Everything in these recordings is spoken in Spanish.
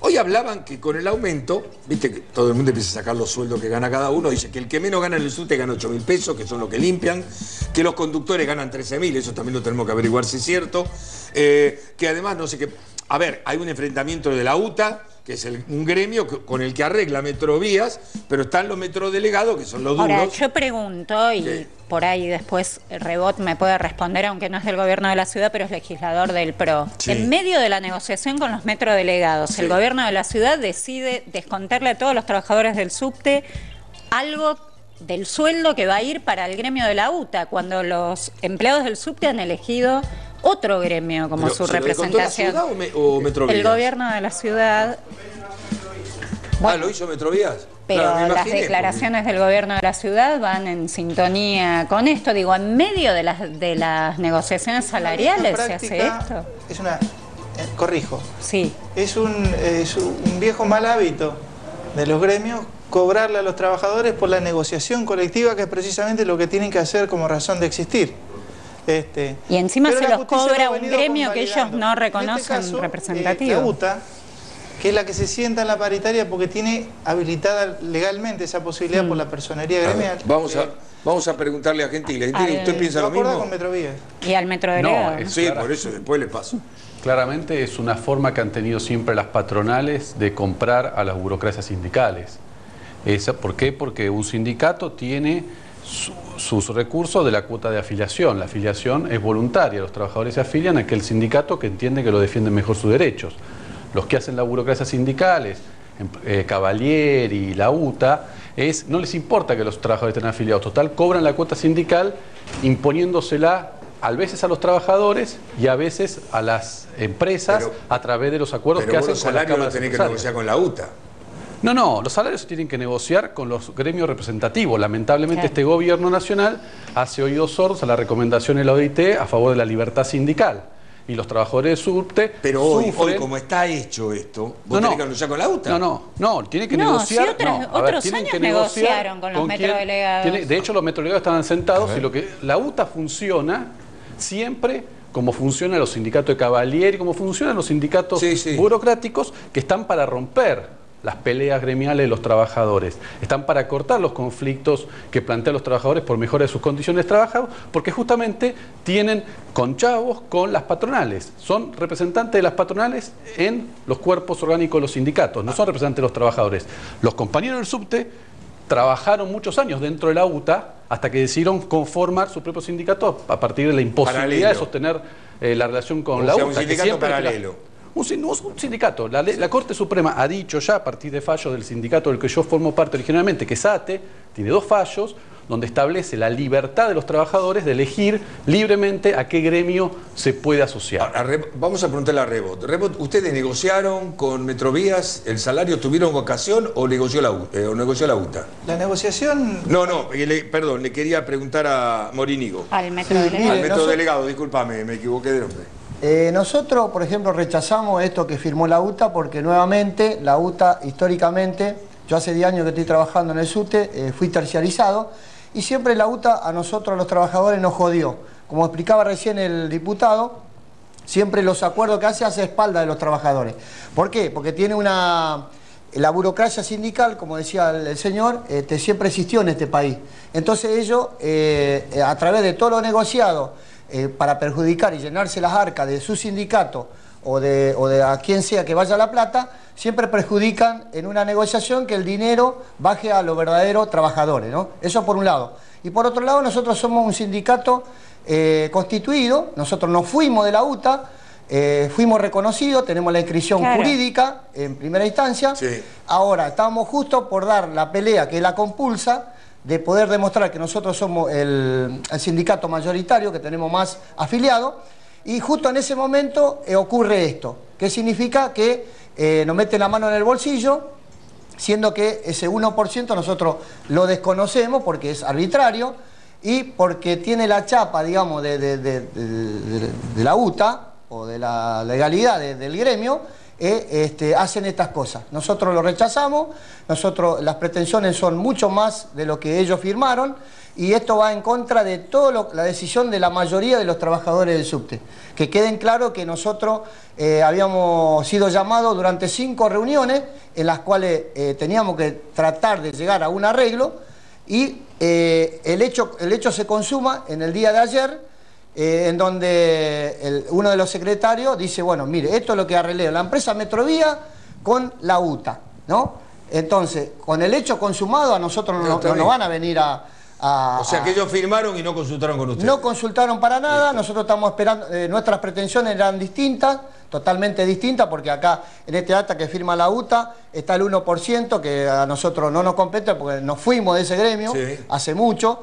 Hoy hablaban que con el aumento, viste que todo el mundo empieza a sacar los sueldos que gana cada uno, dice que el que menos gana en el subte gana 8 mil pesos, que son los que limpian, que los conductores ganan 13 mil, eso también lo tenemos que averiguar si es cierto, eh, que además no sé qué... A ver, hay un enfrentamiento de la UTA, que es un gremio con el que arregla metrovías, pero están los metrodelegados, que son los duros. Ahora, yo pregunto, y por ahí después Rebot me puede responder, aunque no es del gobierno de la ciudad, pero es legislador del PRO. En medio de la negociación con los metrodelegados, el gobierno de la ciudad decide descontarle a todos los trabajadores del subte algo del sueldo que va a ir para el gremio de la UTA, cuando los empleados del subte han elegido otro gremio como su representación. La ciudad o, Metrovías? El gobierno de la ciudad. ah, ¿lo hizo Metrovías? Pero las declaraciones del gobierno de la ciudad van en sintonía con esto. Digo, en medio de las, de las negociaciones salariales se hace esto. Es una... Eh, corrijo. Sí. Es un, es un viejo mal hábito de los gremios cobrarle a los trabajadores por la negociación colectiva, que es precisamente lo que tienen que hacer como razón de existir. Este, y encima se los cobra un gremio que ellos no este reconocen representativo. la UTA, que es la que se sienta en la paritaria porque tiene habilitada legalmente esa posibilidad por la personería gremial. vamos a... Vamos a preguntarle a Gentile. ¿usted piensa lo mismo? con Metrovía? Y al Metrodelegado. No, sí, por eso después le paso. Claramente es una forma que han tenido siempre las patronales de comprar a las burocracias sindicales. Esa, ¿Por qué? Porque un sindicato tiene sus recursos de la cuota de afiliación. La afiliación es voluntaria, los trabajadores se afilian a aquel sindicato que entiende que lo defiende mejor sus derechos. Los que hacen la burocracia sindicales, eh, Cavalier y la UTA, es, no les importa que los trabajadores estén afiliados, total, cobran la cuota sindical imponiéndosela a veces a los trabajadores y a veces a las empresas a través de los acuerdos que hacen con las cámaras que negociar con la UTA. No, no, los salarios se tienen que negociar con los gremios representativos. Lamentablemente este gobierno nacional hace oídos sordos a la recomendación de la OIT a favor de la libertad sindical. Y los trabajadores de subte Pero hoy, como está hecho esto, ¿vos no, tenés que negociar con la UTA? No, no, no, tiene que negociar... otros años negociaron con los metrodelegados. de hecho, los metrodelegados estaban sentados y lo que la UTA funciona siempre como funcionan los sindicatos de Cavalier y como funcionan los sindicatos burocráticos que están para romper las peleas gremiales de los trabajadores. Están para cortar los conflictos que plantean los trabajadores por mejora de sus condiciones de trabajo, porque justamente tienen conchavos con las patronales. Son representantes de las patronales en los cuerpos orgánicos de los sindicatos, no son representantes de los trabajadores. Los compañeros del subte trabajaron muchos años dentro de la UTA hasta que decidieron conformar su propio sindicato a partir de la imposibilidad de sostener eh, la relación con la UTA. Un sindicato paralelo. Un, sindicato. La, Corte Suprema ha dicho ya a partir de fallos del sindicato del que yo formo parte originalmente, que SATE tiene dos fallos donde establece la libertad de los trabajadores de elegir libremente a qué gremio se puede asociar. vamos a preguntarle a Rebot. Rebot, ¿ustedes negociaron con Metrovías el salario? ¿Tuvieron vocación o negoció la, eh, o negoció la UTA? La negociación... No, no, perdón, le quería preguntar a Morínigo. Al metrodelegado. Al metrodelegado, discúlpame, me equivoqué de nombre. Eh, nosotros, por ejemplo, rechazamos esto que firmó la UTA porque nuevamente la UTA históricamente, yo hace 10 años que estoy trabajando en el SUTE, eh, fui terciarizado y siempre la UTA a nosotros los trabajadores nos jodió. Como explicaba recién el diputado, siempre los acuerdos que hace hace espalda de los trabajadores. ¿Por qué? Porque tiene una... La burocracia sindical, como decía el, señor, este, siempre existió en este país. Entonces ellos, eh, a través de todo lo negociado, eh, para perjudicar y llenarse las arcas de su sindicato o de, o de a quien sea que vaya la plata, siempre perjudican en una negociación que el dinero baje a los verdaderos trabajadores. ¿no? Eso por un lado. Y por otro lado, nosotros somos un sindicato eh, constituido, nosotros nos fuimos de la UTA, eh, fuimos reconocidos, tenemos la inscripción jurídica en primera instancia. Ahora, estamos justo por dar la pelea que la compulsa, de poder demostrar que nosotros somos el, sindicato mayoritario, que tenemos más afiliados, y justo en ese momento eh, ocurre esto, que significa que eh, nos meten la mano en el bolsillo, siendo que ese 1% nosotros lo desconocemos porque es arbitrario y porque tiene la chapa, digamos, de, la UTA o de la legalidad del gremio, eh, este, hacen estas cosas. Nosotros lo rechazamos, nosotros las pretensiones son mucho más de lo que ellos firmaron y esto va en contra de toda la decisión de la mayoría de los trabajadores del subte. Que queden claro que nosotros eh, habíamos sido llamados durante cinco reuniones en las cuales eh, teníamos que tratar de llegar a un arreglo y el, hecho, el hecho se consuma en el día de ayer eh, en donde uno de los secretarios dice, bueno, mire, esto es lo que arreglé la empresa Metrovía con la UTA, ¿no? Entonces, con el hecho consumado a nosotros no, nos van a venir a, o sea que ellos firmaron y no consultaron con ustedes. No consultaron para nada, nosotros estamos esperando, eh, nuestras pretensiones eran distintas, totalmente distintas, porque acá en este acta que firma la UTA está el 1%, que a nosotros no nos compete porque nos fuimos de ese gremio hace mucho.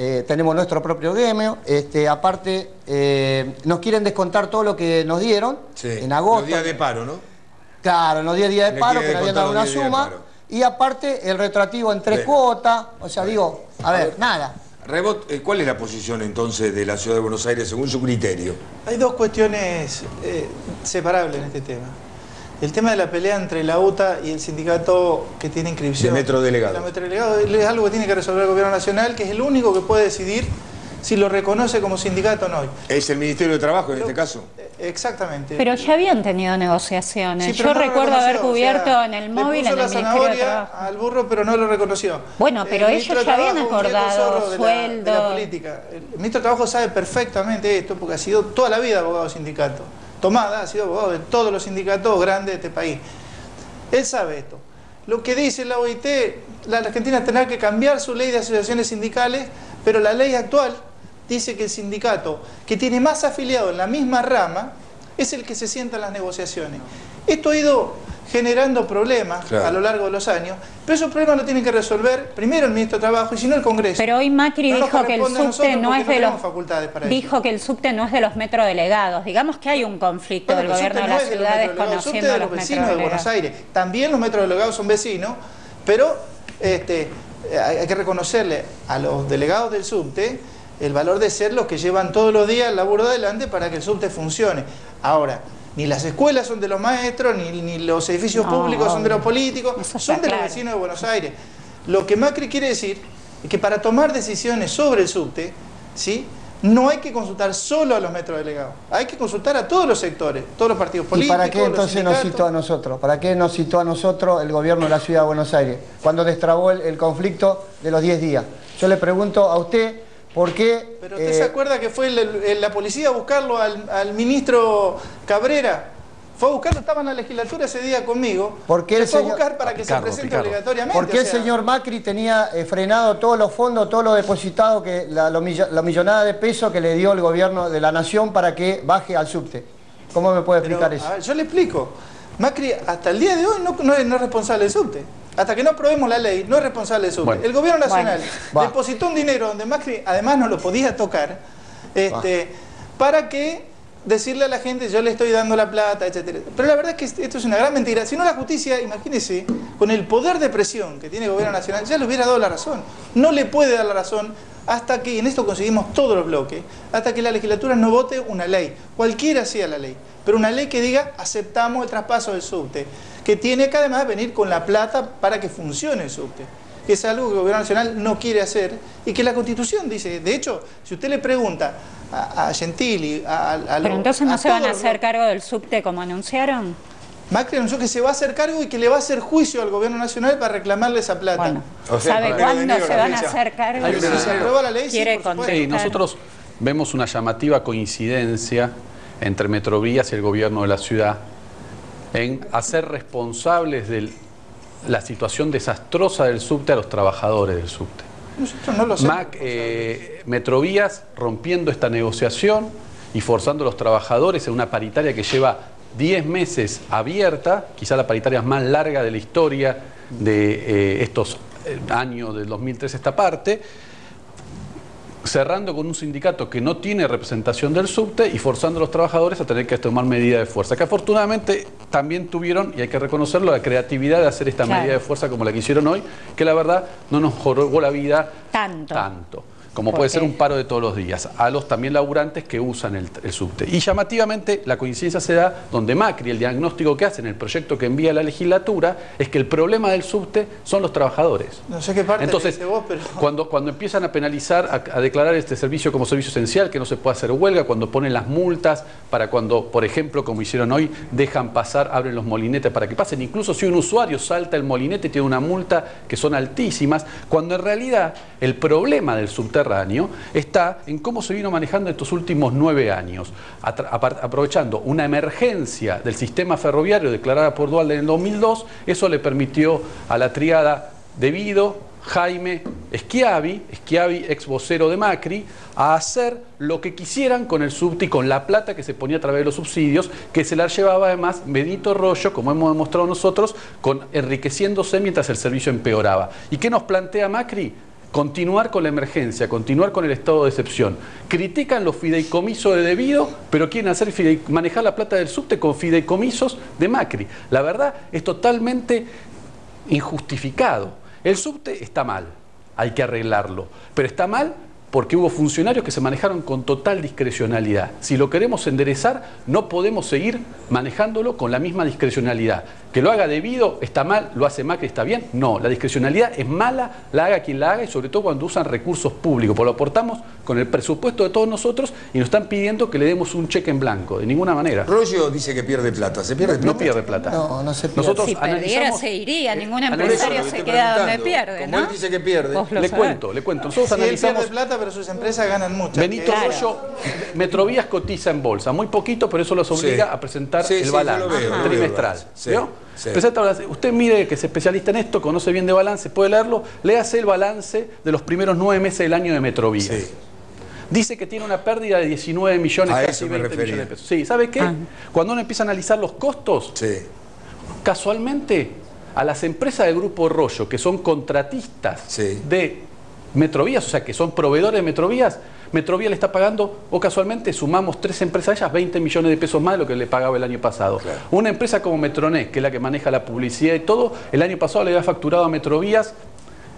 Eh, tenemos nuestro propio gremio, este, aparte eh, nos quieren descontar todo lo que nos dieron en agosto. Los días de paro, ¿no? Claro, los 10 días de paro, que habían dado una suma, y aparte el retroactivo en tres cuotas, o sea, digo, a ver, nada. Rebot, eh, ¿cuál es la posición entonces de la Ciudad de Buenos Aires según su criterio? Hay dos cuestiones separables en este tema. El tema de la pelea entre la UTA y el sindicato que tiene inscripción. De metro delegado. De metro delegado es algo que tiene que resolver el gobierno nacional, que es el único que puede decidir si lo reconoce como sindicato o no. Es el Ministerio de Trabajo en este caso. Exactamente. Pero ya habían tenido negociaciones. Yo recuerdo haber cubierto en el móvil en el Ministerio de Trabajo. al burro, pero no lo reconoció. Bueno, pero ellos ya habían acordado sueldo. la, política. El ministro de Trabajo sabe perfectamente esto porque ha sido toda la vida abogado sindicato. Tomada ha sido de todos los sindicatos grandes de este país. Él sabe esto. Lo que dice la OIT, la Argentina tendrá que cambiar su ley de asociaciones sindicales, pero la ley actual dice que el sindicato que tiene más afiliados en la misma rama es el que se sienta en las negociaciones. Esto ha ido generando problemas a lo largo de los años, pero esos problemas lo tienen que resolver primero el ministro de Trabajo y si no el Congreso. Pero hoy Macri dijo que el subte no es de los dijo que el subte no es de los metrodelegados. Digamos que hay un conflicto del gobierno de la ciudad desconociendo de los, vecinos de Buenos Aires. También los metrodelegados son vecinos, pero este, hay que reconocerle a los delegados del subte el valor de ser los que llevan todos los días el laburo adelante para que el subte funcione. Ahora, ni las escuelas son de los maestros, ni, los edificios públicos son de los políticos, son de los vecinos de Buenos Aires. Lo que Macri quiere decir es que para tomar decisiones sobre el subte, ¿sí? no hay que consultar solo a los metrodelegados, hay que consultar a todos los sectores, todos los partidos políticos. ¿Y para qué entonces nos citó a nosotros? ¿Para qué nos citó a nosotros el gobierno de la ciudad de Buenos Aires? Cuando destrabó el, el conflicto de los 10 días. Yo le pregunto a usted ¿Por qué? ¿Pero usted se eh, acuerda que fue la policía a buscarlo al, ministro Cabrera? Fue a buscarlo, estaba en la legislatura ese día conmigo. ¿Por qué fue a buscar para que se presente obligatoriamente. ¿Por qué el señor Macri tenía eh, frenado todos los fondos, todos los depositados, que la, millonada de pesos que le dio el gobierno de la nación para que baje al subte? ¿Cómo me puede explicar eso? yo le explico. Macri hasta el día de hoy no, no es responsable del subte hasta que no aprobemos la ley, no es responsable de eso. el gobierno nacional depositó un dinero donde Macri además no lo podía tocar, este, para que decirle a la gente yo le estoy dando la plata, etcétera. Pero la verdad es que esto es una gran mentira. Si no la justicia, imagínese, con el poder de presión que tiene el gobierno nacional, ya le hubiera dado la razón. No le puede dar la razón hasta que, en esto conseguimos todos los bloques, hasta que la legislatura no vote una ley, cualquiera sea la ley, pero una ley que diga aceptamos el traspaso del subte que tiene que además venir con la plata para que funcione el subte que es algo que el gobierno nacional no quiere hacer y que la constitución dice, de hecho, si usted le pregunta a, Gentili, a, a, Pero entonces no se van a hacer cargo del subte como anunciaron. Macri anunció que se va a hacer cargo y que le va a hacer juicio al gobierno nacional para reclamarle esa plata. ¿Sabe cuándo se van a hacer cargo? Si se aprueba la ley, sí, nosotros vemos una llamativa coincidencia entre Metrovías y el gobierno de la ciudad en hacer responsables de la situación desastrosa del subte a los trabajadores del subte. No lo Mac, eh, Metrovías rompiendo esta negociación y forzando a los trabajadores en una paritaria que lleva 10 meses abierta, quizá la paritaria más larga de la historia de eh, estos eh, años del 2003 esta parte, cerrando con un sindicato que no tiene representación del subte y forzando a los trabajadores a tener que tomar medidas de fuerza, que afortunadamente también tuvieron, y hay que reconocerlo, la creatividad de hacer esta medida de fuerza como la que hicieron hoy, que la verdad no nos jorobó la vida tanto. tanto. Como puede ser un paro de todos los días, a los también laburantes que usan el, subte. Y llamativamente la coincidencia se da donde Macri, el diagnóstico que hace en el proyecto que envía a la legislatura, es que el problema del subte son los trabajadores. No sé qué parte Entonces, vos, pero... cuando, cuando empiezan a penalizar, a, declarar este servicio como servicio esencial, que no se puede hacer huelga, cuando ponen las multas, para cuando, por ejemplo, como hicieron hoy, dejan pasar, abren los molinetes para que pasen, incluso si un usuario salta el molinete tiene una multa que son altísimas, cuando en realidad el problema del está en cómo se vino manejando estos últimos nueve años, aprovechando una emergencia del sistema ferroviario declarada por Dualde en el 2002, eso le permitió a la triada debido Jaime Schiavi, Schiavi ex vocero de Macri, a hacer lo que quisieran con el subte con la plata que se ponía a través de los subsidios, que se la llevaba además Benito Rollo, como hemos demostrado nosotros, con, enriqueciéndose mientras el servicio empeoraba. ¿Y qué nos plantea Macri? Continuar con la emergencia, continuar con el estado de excepción. Critican los fideicomisos de debido, pero quieren hacer manejar la plata del subte con fideicomisos de Macri. La verdad es totalmente injustificado. El subte está mal, hay que arreglarlo, pero está mal porque hubo funcionarios que se manejaron con total discrecionalidad. Si lo queremos enderezar, no podemos seguir manejándolo con la misma discrecionalidad. Que lo haga debido, está mal, lo hace Macri, está bien. No, la discrecionalidad es mala, la haga quien la haga y sobre todo cuando usan recursos públicos, porque lo aportamos con el presupuesto de todos nosotros y nos están pidiendo que le demos un cheque en blanco, de ninguna manera. Rollo dice que pierde plata, ¿se pierde plata? No pierde plata. No, no se pierde. Nosotros si perdiera se iría, ningún empresario se queda donde pierde, Como él dice que pierde. Le cuento, le cuento. Nosotros analizamos... pierde plata, pero sus empresas ganan mucho. Benito Rollo, Metrovías cotiza en bolsa, muy poquito, pero eso los obliga a presentar el balance trimestral. Usted mire que es especialista en esto, conoce bien de balance, puede leerlo, léase el balance de los primeros nueve meses del año de Metrovías. Dice que tiene una pérdida de 19 millones, casi 20 millones de pesos. Sí, ¿sabe qué? Ah. Cuando uno empieza a analizar los costos, casualmente a las empresas del Grupo Rollo, que son contratistas de Metrovías, o sea, que son proveedores de Metrovías, Metrovía le está pagando, o casualmente sumamos tres empresas a ellas, 20 millones de pesos más de lo que le pagaba el año pasado. Una empresa como Metronet, que es la que maneja la publicidad y todo, el año pasado le había facturado a Metrovías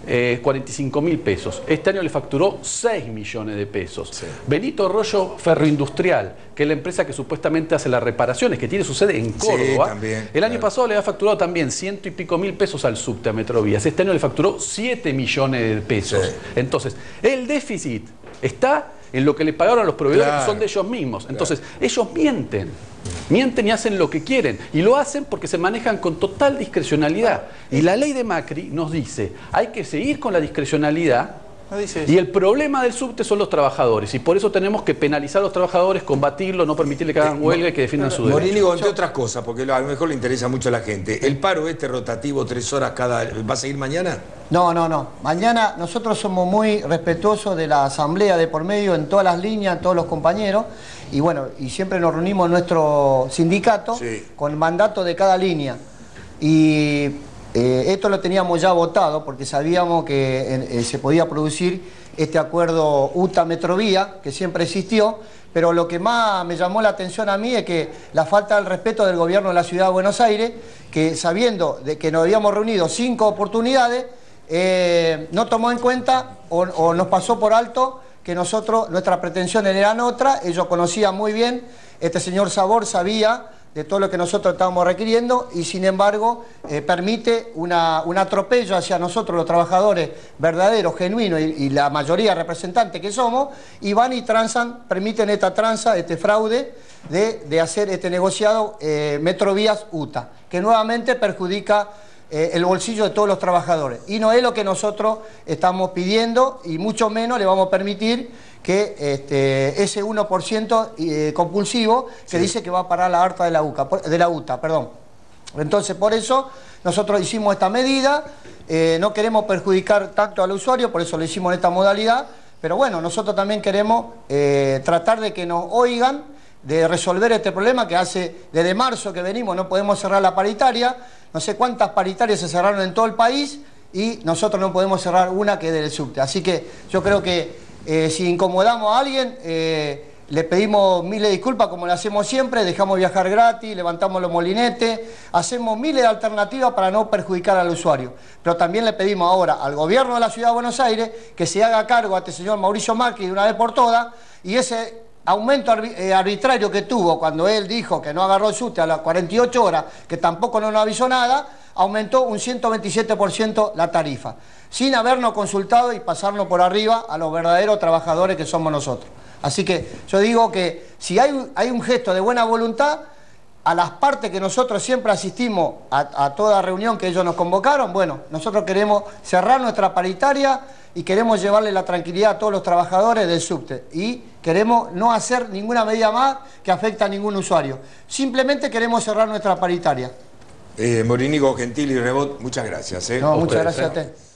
45 eh, mil pesos. Este año le facturó 6 millones de pesos. Benito Rollo Ferroindustrial, que es la empresa que supuestamente hace las reparaciones, que tiene su sede en Córdoba. el año pasado le había facturado también ciento y pico mil pesos al subte a Metrovías. Este año le facturó 7 millones de pesos. Entonces, el déficit está en lo que le pagaron a los proveedores que son de ellos mismos. Entonces, ellos mienten. Mienten y hacen lo que quieren. Y lo hacen porque se manejan con total discrecionalidad. Y la ley de Macri nos dice, hay que seguir con la discrecionalidad y el problema del subte son los trabajadores y por eso tenemos que penalizar a los trabajadores, combatirlo, no permitirle que hagan eh, huelga y que defiendan su derecho. Morínigo, entre otras cosas, porque a lo mejor le interesa mucho a la gente, ¿el paro este rotativo tres horas cada... va a seguir mañana? No, no, no. Mañana nosotros somos muy respetuosos de la asamblea de por medio en todas las líneas, todos los compañeros, y bueno, y siempre nos reunimos en nuestro sindicato con mandato de cada línea. Y eh, esto lo teníamos ya votado porque sabíamos que eh, se podía producir este acuerdo UTA-Metrovía, que siempre existió, pero lo que más me llamó la atención a mí es que la falta del respeto del gobierno de la Ciudad de Buenos Aires, que sabiendo de que nos habíamos reunido cinco oportunidades, eh, no tomó en cuenta o, o nos pasó por alto que nosotros, nuestras pretensiones eran otras, ellos conocían muy bien, este señor Sabor sabía de todo lo que nosotros estábamos requiriendo y sin embargo eh, permite un atropello hacia nosotros los trabajadores verdaderos, genuinos y, la mayoría representantes que somos y van y transan, permiten esta tranza, este fraude de, hacer este negociado eh, Metrovías UTA, que nuevamente perjudica eh, el bolsillo de todos los trabajadores. Y no es lo que nosotros estamos pidiendo y mucho menos le vamos a permitir que este, ese 1% eh, compulsivo que dice que va a parar la harta de la, de la UTA. Perdón. Entonces, por eso nosotros hicimos esta medida, eh, no queremos perjudicar tanto al usuario, por eso lo hicimos en esta modalidad, pero bueno, nosotros también queremos eh, tratar de que nos oigan, de resolver este problema que hace desde marzo que venimos, no podemos cerrar la paritaria, no sé cuántas paritarias se cerraron en todo el país y nosotros no podemos cerrar una que es del subte. Así que yo creo que eh, si incomodamos a alguien, eh, le pedimos miles de disculpas como lo hacemos siempre, dejamos viajar gratis, levantamos los molinetes, hacemos miles de alternativas para no perjudicar al usuario. Pero también le pedimos ahora al gobierno de la Ciudad de Buenos Aires que se haga cargo a este señor Mauricio Macri de una vez por todas y ese aumento eh, arbitrario que tuvo cuando él dijo que no agarró el SUTE a las 48 horas, que tampoco no nos avisó nada, aumentó un 127% la tarifa, sin habernos consultado y pasarnos por arriba a los verdaderos trabajadores que somos nosotros. Así que yo digo que si hay, hay un gesto de buena voluntad, a las partes que nosotros siempre asistimos a, toda reunión que ellos nos convocaron, bueno, nosotros queremos cerrar nuestra paritaria y queremos llevarle la tranquilidad a todos los trabajadores del subte y queremos no hacer ninguna medida más que afecte a ningún usuario. Simplemente queremos cerrar nuestra paritaria. Eh, Morinigo, Gentil y Rebot, muchas gracias. ¿eh? No, muchas gracias a usted.